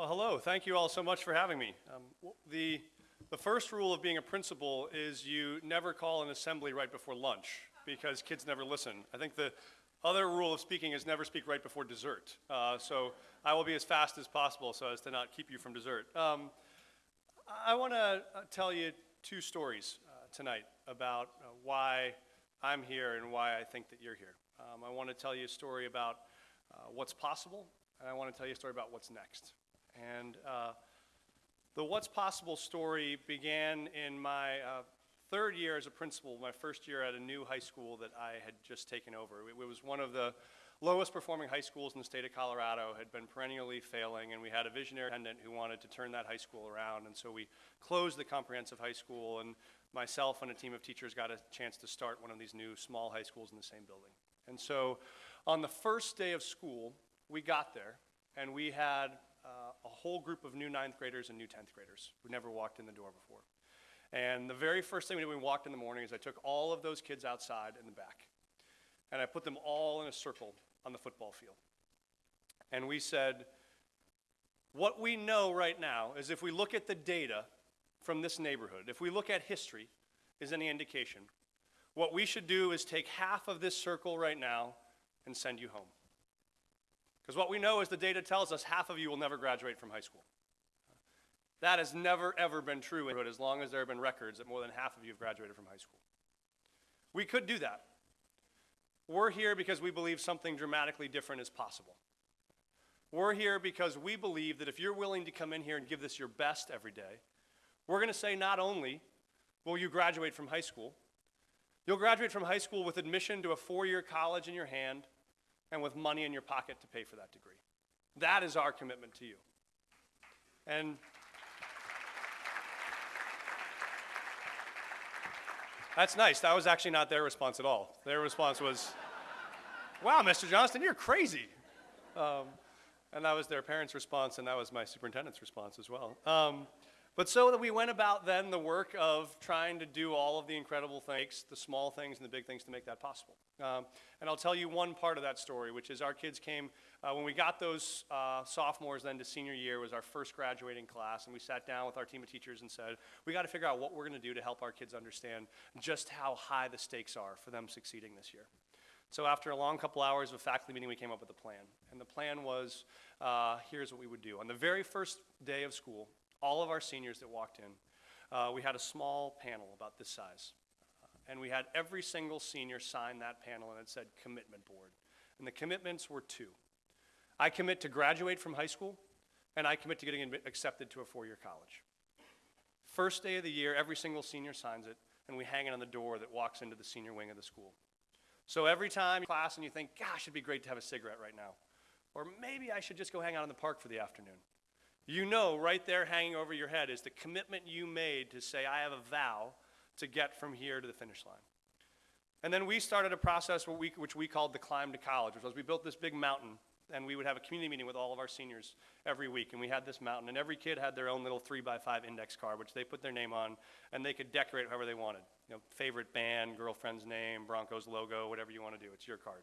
Well, hello. Thank you all so much for having me. Um, the, the first rule of being a principal is you never call an assembly right before lunch because kids never listen. I think the other rule of speaking is never speak right before dessert. Uh, so I will be as fast as possible so as to not keep you from dessert. Um, I want to tell you two stories uh, tonight about uh, why I'm here and why I think that you're here. Um, I want to tell you a story about uh, what's possible, and I want to tell you a story about what's next. And uh, the What's Possible story began in my uh, third year as a principal, my first year at a new high school that I had just taken over. It, it was one of the lowest performing high schools in the state of Colorado, had been perennially failing, and we had a visionary attendant who wanted to turn that high school around. And so we closed the comprehensive high school, and myself and a team of teachers got a chance to start one of these new small high schools in the same building. And so on the first day of school, we got there, and we had a whole group of new ninth graders and new 10th graders who never walked in the door before. And the very first thing we did when we walked in the morning is I took all of those kids outside in the back, and I put them all in a circle on the football field. And we said, what we know right now is if we look at the data from this neighborhood, if we look at history, is any indication, what we should do is take half of this circle right now and send you home. Because what we know is the data tells us half of you will never graduate from high school. That has never, ever been true as long as there have been records that more than half of you have graduated from high school. We could do that. We're here because we believe something dramatically different is possible. We're here because we believe that if you're willing to come in here and give this your best every day, we're going to say not only will you graduate from high school, you'll graduate from high school with admission to a four year college in your hand and with money in your pocket to pay for that degree. That is our commitment to you. And that's nice. That was actually not their response at all. Their response was, wow, Mr. Johnston, you're crazy. Um, and that was their parents' response, and that was my superintendent's response as well. Um, but so that we went about then the work of trying to do all of the incredible things, the small things and the big things to make that possible. Um, and I'll tell you one part of that story, which is our kids came, uh, when we got those uh, sophomores then to senior year was our first graduating class, and we sat down with our team of teachers and said, we got to figure out what we're going to do to help our kids understand just how high the stakes are for them succeeding this year. So after a long couple hours of faculty meeting, we came up with a plan. And the plan was, uh, here's what we would do. On the very first day of school, all of our seniors that walked in, uh, we had a small panel about this size. And we had every single senior sign that panel and it said commitment board. And the commitments were two. I commit to graduate from high school and I commit to getting accepted to a four-year college. First day of the year, every single senior signs it and we hang it on the door that walks into the senior wing of the school. So every time class and you think, gosh, it'd be great to have a cigarette right now. Or maybe I should just go hang out in the park for the afternoon. You know, right there hanging over your head is the commitment you made to say, I have a vow to get from here to the finish line. And then we started a process which we called the Climb to College, which was we built this big mountain and we would have a community meeting with all of our seniors every week. And we had this mountain, and every kid had their own little three by five index card, which they put their name on, and they could decorate however they wanted. You know, favorite band, girlfriend's name, Broncos logo, whatever you want to do. It's your card.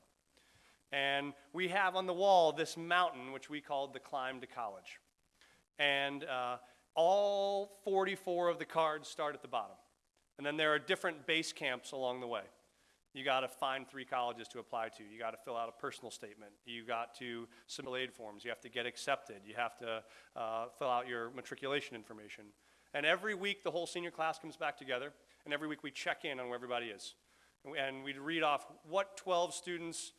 And we have on the wall this mountain, which we called the Climb to College. And uh, all 44 of the cards start at the bottom. And then there are different base camps along the way. You got to find three colleges to apply to. You got to fill out a personal statement. You got to submit aid forms. You have to get accepted. You have to uh, fill out your matriculation information. And every week, the whole senior class comes back together, and every week we check in on where everybody is. And we'd read off what 12 students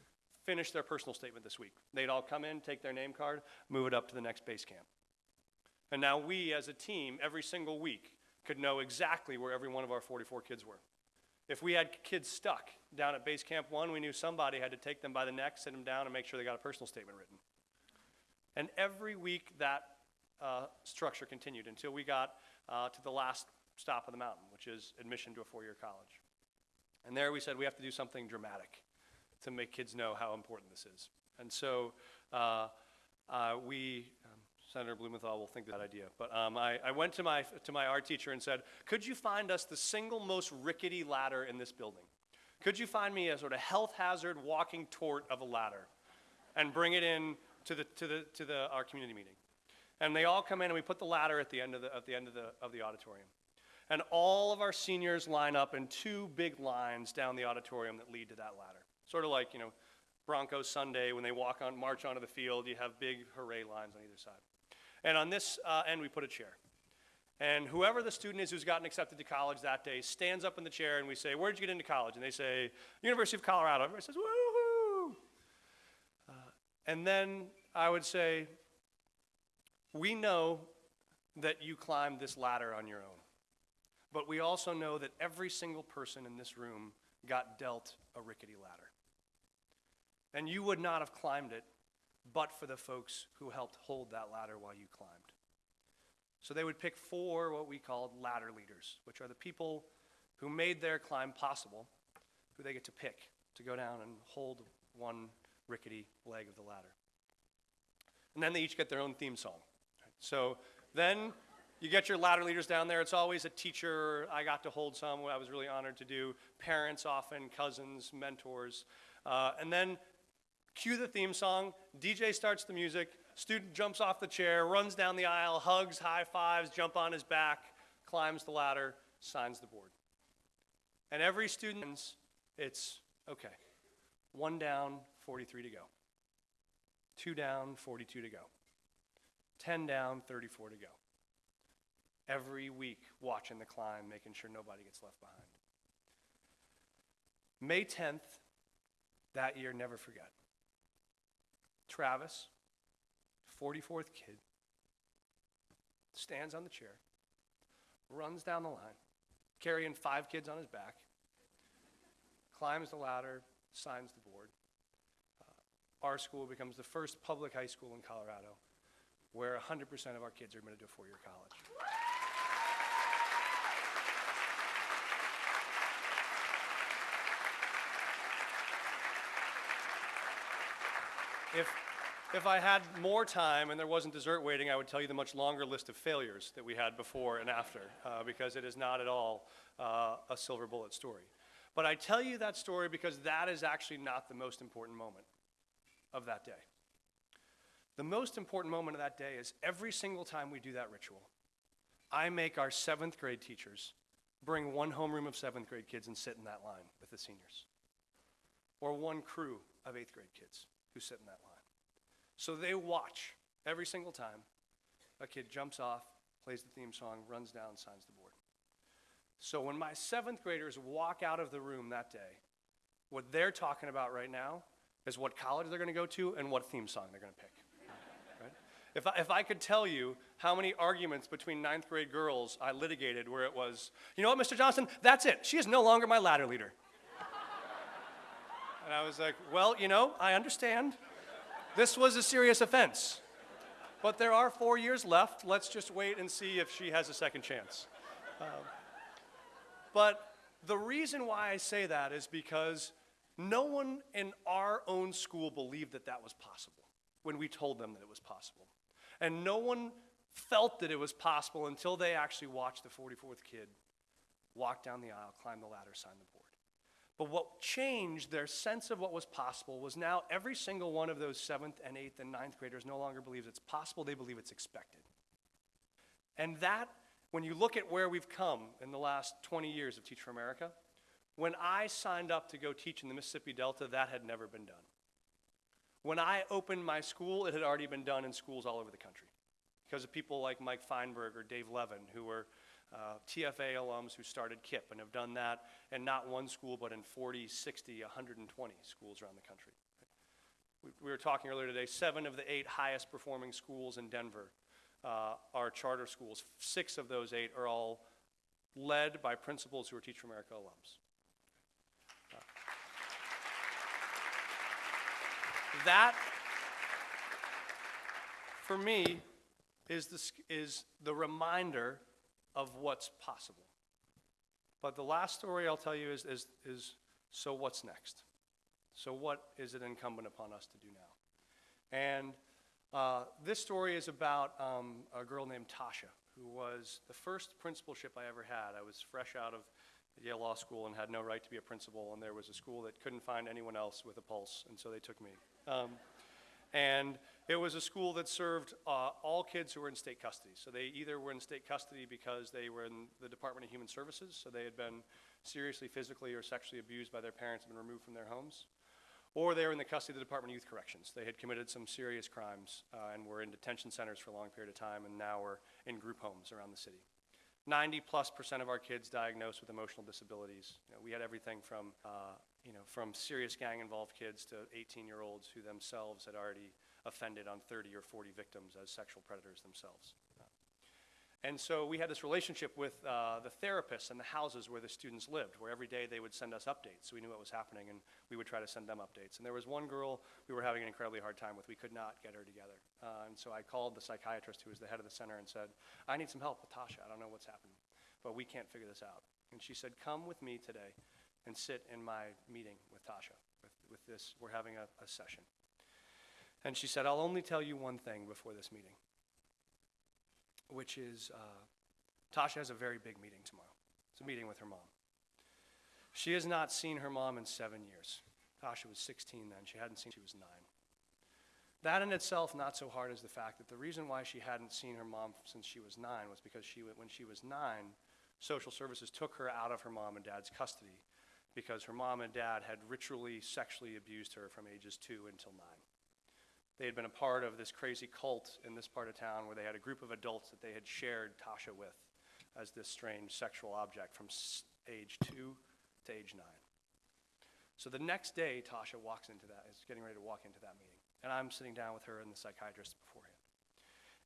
finished their personal statement this week. They'd all come in, take their name card, move it up to the next base camp. And now we, as a team, every single week, could know exactly where every one of our 44 kids were. If we had kids stuck down at base camp one, we knew somebody had to take them by the neck, sit them down, and make sure they got a personal statement written. And every week that uh, structure continued until we got uh, to the last stop of the mountain, which is admission to a four year college. And there we said we have to do something dramatic to make kids know how important this is. And so uh, uh we Senator Blumenthal will think that idea. But um, I, I, went to my, to my art teacher and said, could you find us the single most rickety ladder in this building? Could you find me a sort of health hazard walking tort of a ladder and bring it in to, the, to, the, to the, our community meeting? And they all come in and we put the ladder at the end of the, at the, end of the, of the auditorium. And all of our seniors line up in two big lines down the auditorium that lead to that ladder. Sort of like, you know, Broncos Sunday when they walk on, march onto the field, you have big hooray lines on either side. And on this uh, end, we put a chair. And whoever the student is who's gotten accepted to college that day stands up in the chair and we say, Where'd you get into college? And they say, University of Colorado. Everybody says, Woohoo! Uh, and then I would say, We know that you climbed this ladder on your own. But we also know that every single person in this room got dealt a rickety ladder. And you would not have climbed it but for the folks who helped hold that ladder while you climbed. So they would pick four what we called ladder leaders, which are the people who made their climb possible, who they get to pick to go down and hold one rickety leg of the ladder. And then they each get their own theme song. So then you get your ladder leaders down there. It's always a teacher. I got to hold some. I was really honored to do. Parents, often cousins, mentors. Uh, and then cue the theme song, DJ starts the music, student jumps off the chair, runs down the aisle, hugs, high fives, jump on his back, climbs the ladder, signs the board. And every student, it's okay, one down, 43 to go. Two down, 42 to go. 10 down, 34 to go. Every week, watching the climb, making sure nobody gets left behind. May 10th, that year, never forget. Travis, 44th kid, stands on the chair, runs down the line, carrying five kids on his back, climbs the ladder, signs the board. Uh, our school becomes the first public high school in Colorado where 100% of our kids are admitted to a four-year college. If, if I had more time and there wasn't dessert waiting, I would tell you the much longer list of failures that we had before and after, uh, because it is not at all uh, a silver bullet story. But I tell you that story because that is actually not the most important moment of that day. The most important moment of that day is every single time we do that ritual, I make our seventh grade teachers bring one homeroom of seventh grade kids and sit in that line with the seniors, or one crew of eighth grade kids who sit in that line. So they watch every single time a kid jumps off, plays the theme song, runs down, signs the board. So when my seventh graders walk out of the room that day, what they're talking about right now is what college they're going to go to and what theme song they're going to pick. Right? If, I, if I could tell you how many arguments between ninth grade girls I litigated where it was, you know what, Mr. Johnston, that's it. She is no longer my ladder leader. And I was like, well, you know, I understand. This was a serious offense. But there are four years left. Let's just wait and see if she has a second chance. Um, but the reason why I say that is because no one in our own school believed that that was possible when we told them that it was possible. And no one felt that it was possible until they actually watched the 44th kid walk down the aisle, climb the ladder, sign the board. But what changed their sense of what was possible was now every single one of those seventh and eighth and ninth graders no longer believes it's possible, they believe it's expected. And that, when you look at where we've come in the last 20 years of Teach for America, when I signed up to go teach in the Mississippi Delta, that had never been done. When I opened my school, it had already been done in schools all over the country because of people like Mike Feinberg or Dave Levin, who were uh, TFA alums who started KIPP and have done that in not one school, but in 40, 60, 120 schools around the country. We, we were talking earlier today, seven of the eight highest performing schools in Denver uh, are charter schools. Six of those eight are all led by principals who are Teach for America alums. Uh, that, for me, is the, is the reminder of what's possible. But the last story I'll tell you is, is, is so what's next? So, what is it incumbent upon us to do now? And uh, this story is about um, a girl named Tasha, who was the first principalship I ever had. I was fresh out of Yale Law School and had no right to be a principal, and there was a school that couldn't find anyone else with a pulse, and so they took me. Um, and It was a school that served uh, all kids who were in state custody. So they either were in state custody because they were in the Department of Human Services, so they had been seriously physically or sexually abused by their parents and been removed from their homes, or they were in the custody of the Department of Youth Corrections. They had committed some serious crimes uh, and were in detention centers for a long period of time and now were in group homes around the city. 90 plus percent of our kids diagnosed with emotional disabilities. You know, we had everything from, uh, you know, from serious gang involved kids to 18 year olds who themselves had already offended on 30 or 40 victims as sexual predators themselves. And so we had this relationship with uh, the therapists and the houses where the students lived, where every day they would send us updates. So we knew what was happening, and we would try to send them updates. And there was one girl we were having an incredibly hard time with. We could not get her together. Uh, and so I called the psychiatrist who was the head of the center and said, I need some help with Tasha. I don't know what's happening, but we can't figure this out. And she said, Come with me today and sit in my meeting with Tasha. With, with this, we're having a, a session. And she said, I'll only tell you one thing before this meeting which is uh, Tasha has a very big meeting tomorrow. It's a meeting with her mom. She has not seen her mom in seven years. Tasha was 16 then. She hadn't seen she was nine. That in itself, not so hard as the fact that the reason why she hadn't seen her mom since she was nine was because she, when she was nine, social services took her out of her mom and dad's custody because her mom and dad had ritually sexually abused her from ages two until nine. They had been a part of this crazy cult in this part of town where they had a group of adults that they had shared Tasha with as this strange sexual object from age two to age nine. So the next day, Tasha walks into that, is getting ready to walk into that meeting. And I'm sitting down with her and the psychiatrist beforehand.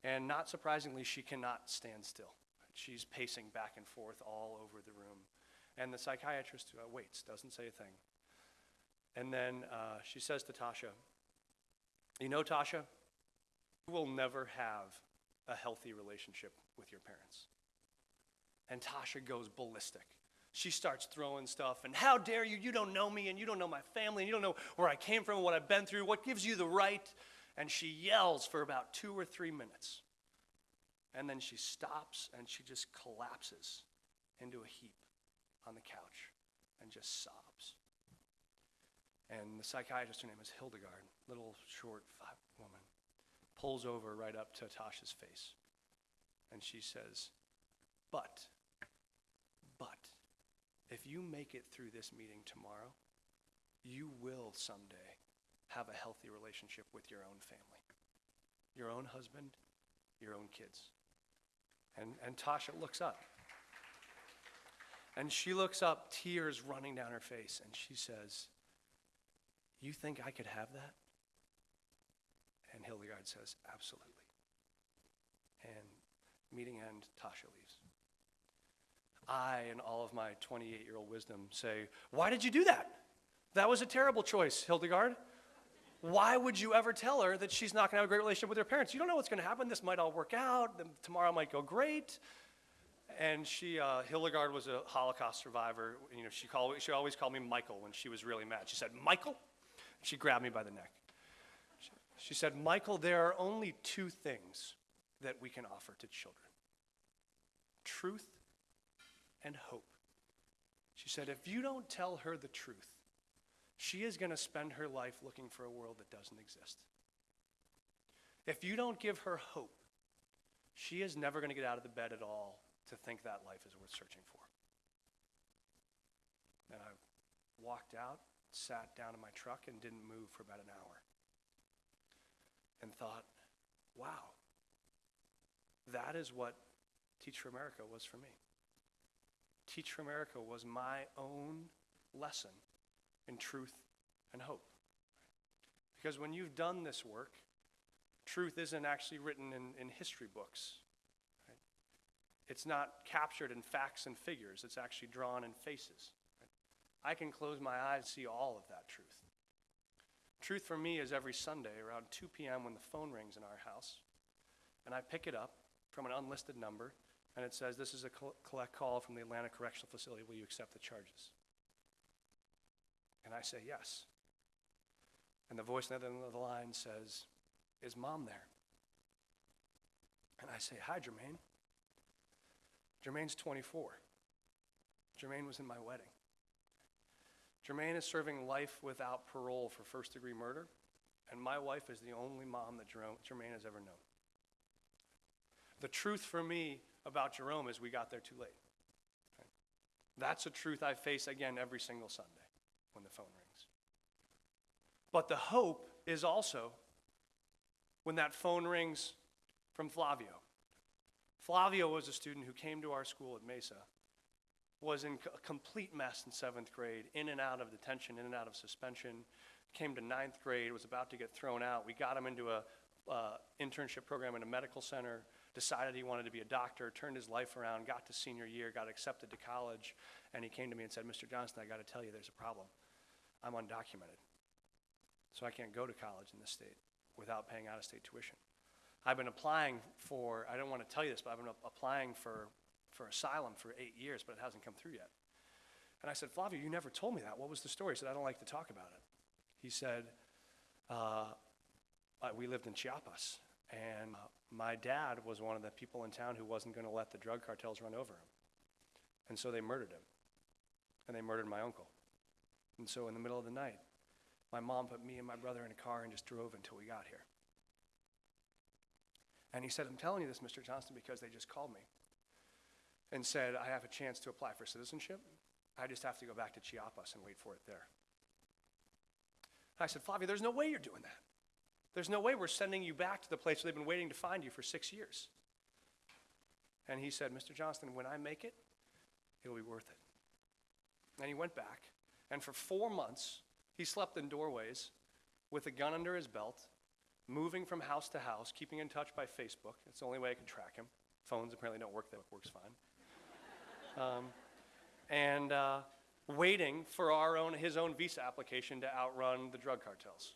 And not surprisingly, she cannot stand still. She's pacing back and forth all over the room. And the psychiatrist uh, waits, doesn't say a thing. And then uh, she says to Tasha, you know, Tasha, you will never have a healthy relationship with your parents. And Tasha goes ballistic. She starts throwing stuff, and how dare you? You don't know me, and you don't know my family, and you don't know where I came from, what I've been through, what gives you the right. And she yells for about two or three minutes. And then she stops and she just collapses into a heap on the couch and just sobs. And the psychiatrist, her name is Hildegard, little short woman, pulls over right up to Tasha's face. And she says, But, but, if you make it through this meeting tomorrow, you will someday have a healthy relationship with your own family, your own husband, your own kids. And, and Tasha looks up. And she looks up, tears running down her face, and she says, you think I could have that? And Hildegard says, Absolutely. And meeting end, Tasha leaves. I, in all of my 28 year old wisdom, say, Why did you do that? That was a terrible choice, Hildegard. Why would you ever tell her that she's not going to have a great relationship with her parents? You don't know what's going to happen. This might all work out. Tomorrow might go great. And she, uh, Hildegard was a Holocaust survivor. You know, she, called, she always called me Michael when she was really mad. She said, Michael? She grabbed me by the neck. She said, Michael, there are only two things that we can offer to children truth and hope. She said, if you don't tell her the truth, she is going to spend her life looking for a world that doesn't exist. If you don't give her hope, she is never going to get out of the bed at all to think that life is worth searching for. And I walked out sat down in my truck and didn't move for about an hour and thought, wow, that is what Teach for America was for me. Teach for America was my own lesson in truth and hope. Because when you've done this work, truth isn't actually written in, in history books. Right? It's not captured in facts and figures, it's actually drawn in faces. I can close my eyes and see all of that truth. Truth for me is every Sunday around 2 p.m. when the phone rings in our house, and I pick it up from an unlisted number, and it says, This is a collect call from the Atlanta Correctional Facility. Will you accept the charges? And I say, Yes. And the voice on the other end of the line says, Is mom there? And I say, Hi, Jermaine. Jermaine's 24. Jermaine was in my wedding. Jermaine is serving life without parole for first degree murder And my wife is the only mom that Jermaine has ever known. The truth for me about Jerome is we got there too late. That's a truth I face again every single Sunday when the phone rings. But the hope is also when that phone rings from Flavio. Flavio was a student who came to our school at Mesa, was in a complete mess in seventh grade, in and out of detention, in and out of suspension, came to ninth grade, was about to get thrown out. We got him into a uh, internship program in a medical center, decided he wanted to be a doctor, turned his life around, got to senior year, got accepted to college, and he came to me and said, Mr. Johnston, I got to tell you there's a problem. I'm undocumented, so I can't go to college in this state without paying out of state tuition. I've been applying for, I don't want to tell you this, but I've been applying for, for asylum for eight years, but it hasn't come through yet. And I said, Flavio, you never told me that. What was the story? He said, I don't like to talk about it. He said, uh, we lived in Chiapas, and my dad was one of the people in town who wasn't going to let the drug cartels run over him. And so they murdered him. And they murdered my uncle. And so in the middle of the night, my mom put me and my brother in a car and just drove until we got here. And he said, I'm telling you this, Mr. Johnston, because they just called me and said, I have a chance to apply for citizenship. I just have to go back to Chiapas and wait for it there. I said, Flavio, there's no way you're doing that. There's no way we're sending you back to the place where they've been waiting to find you for six years. And he said, Mr. Johnston, when I make it, it'll be worth it. And he went back, and for four months, he slept in doorways with a gun under his belt, moving from house to house, keeping in touch by Facebook. It's the only way I can track him. Phones apparently don't work, that works fine. Um, and uh, waiting for our own, his own visa application to outrun the drug cartels.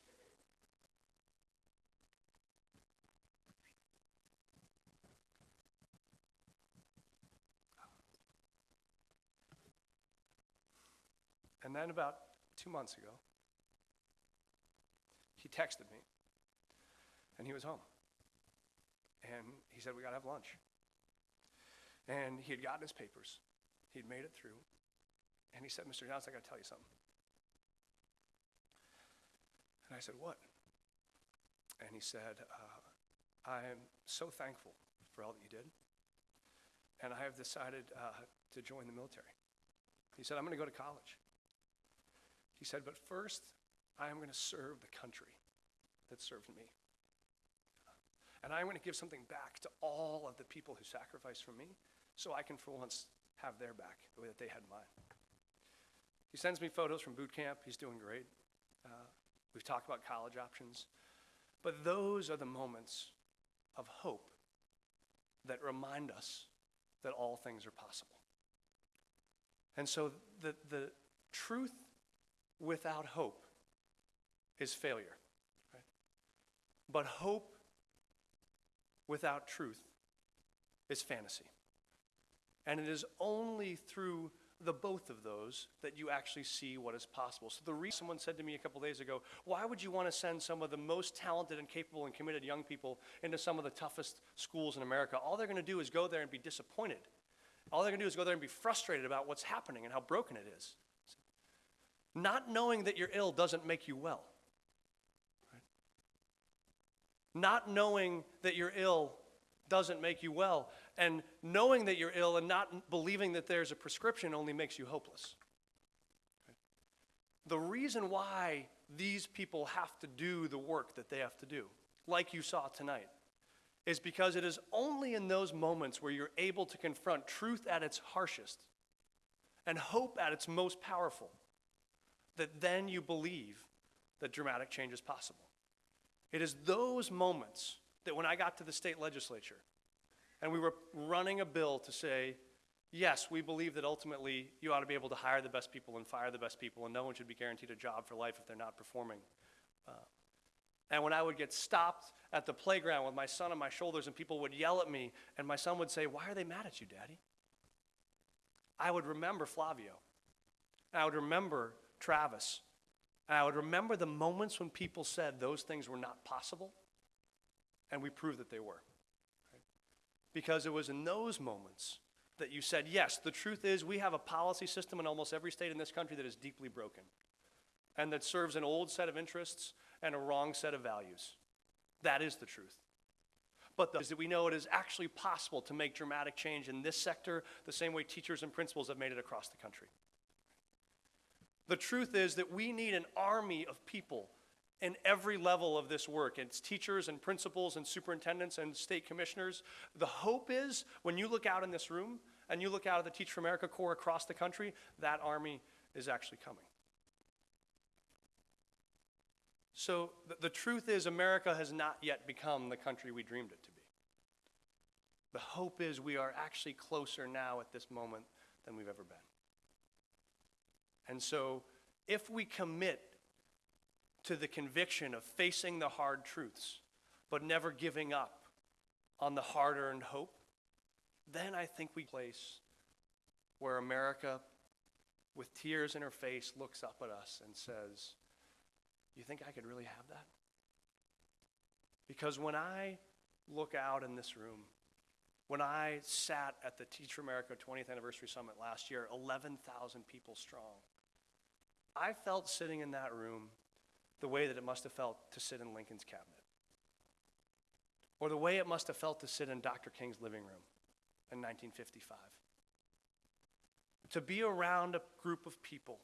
And then about two months ago, he texted me, and he was home. And he said, We got to have lunch. And he had gotten his papers, he'd made it through. And he said, Mr. Johnston, I got to tell you something. And I said, What? And he said, uh, I am so thankful for all that you did. And I have decided uh, to join the military. He said, I'm going to go to college. He said, But first, I am going to serve the country that served me. And I'm going to give something back to all of the people who sacrificed for me so I can, for once, have their back the way that they had mine. He sends me photos from boot camp. He's doing great. Uh, we've talked about college options. But those are the moments of hope that remind us that all things are possible. And so the, the truth without hope is failure. Right? But hope without truth is fantasy. And it is only through the both of those that you actually see what is possible. So the reason someone said to me a couple days ago, why would you want to send some of the most talented and capable and committed young people into some of the toughest schools in America? All they're going to do is go there and be disappointed. All they're going to do is go there and be frustrated about what's happening and how broken it is. Not knowing that you're ill doesn't make you well. Right? Not knowing that you're ill doesn't make you well. And knowing that you're ill and not believing that there's a prescription only makes you hopeless. The reason why these people have to do the work that they have to do, like you saw tonight, is because it is only in those moments where you're able to confront truth at its harshest and hope at its most powerful that then you believe that dramatic change is possible. It is those moments that when I got to the state legislature and we were running a bill to say, yes, we believe that ultimately you ought to be able to hire the best people and fire the best people, and no one should be guaranteed a job for life if they're not performing. Uh, and when I would get stopped at the playground with my son on my shoulders and people would yell at me, and my son would say, Why are they mad at you, Daddy? I would remember Flavio. And I would remember Travis. And I would remember the moments when people said those things were not possible, and we proved that they were. Because it was in those moments that you said, yes, the truth is we have a policy system in almost every state in this country that is deeply broken and that serves an old set of interests and a wrong set of values. That is the truth. But the, is that we know it is actually possible to make dramatic change in this sector the same way teachers and principals have made it across the country. The truth is that we need an army of people in every level of this work. It's teachers and principals and superintendents and state commissioners. The hope is when you look out in this room and you look out at the Teach for America Corps across the country, that army is actually coming. So the, the truth is, America has not yet become the country we dreamed it to be. The hope is we are actually closer now at this moment than we've ever been. And so, if we commit to the conviction of facing the hard truths, but never giving up on the hard earned hope, then I think we place where America, with tears in her face, looks up at us and says, You think I could really have that? Because when I look out in this room, when I sat at the Teach for America 20th Anniversary Summit last year, 11,000 people strong, I felt sitting in that room the way that it must have felt to sit in Lincoln's cabinet, or the way it must have felt to sit in Dr. King's living room in 1955. To be around a group of people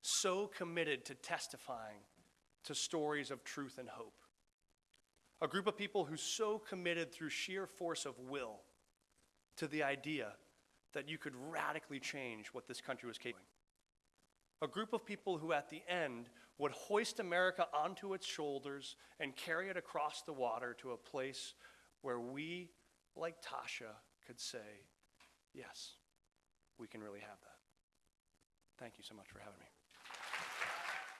so committed to testifying to stories of truth and hope. A group of people who so committed through sheer force of will to the idea that you could radically change what this country was capable of a group of people who at the end would hoist America onto its shoulders and carry it across the water to a place where we, like Tasha, could say, yes, we can really have that. Thank you so much for having me.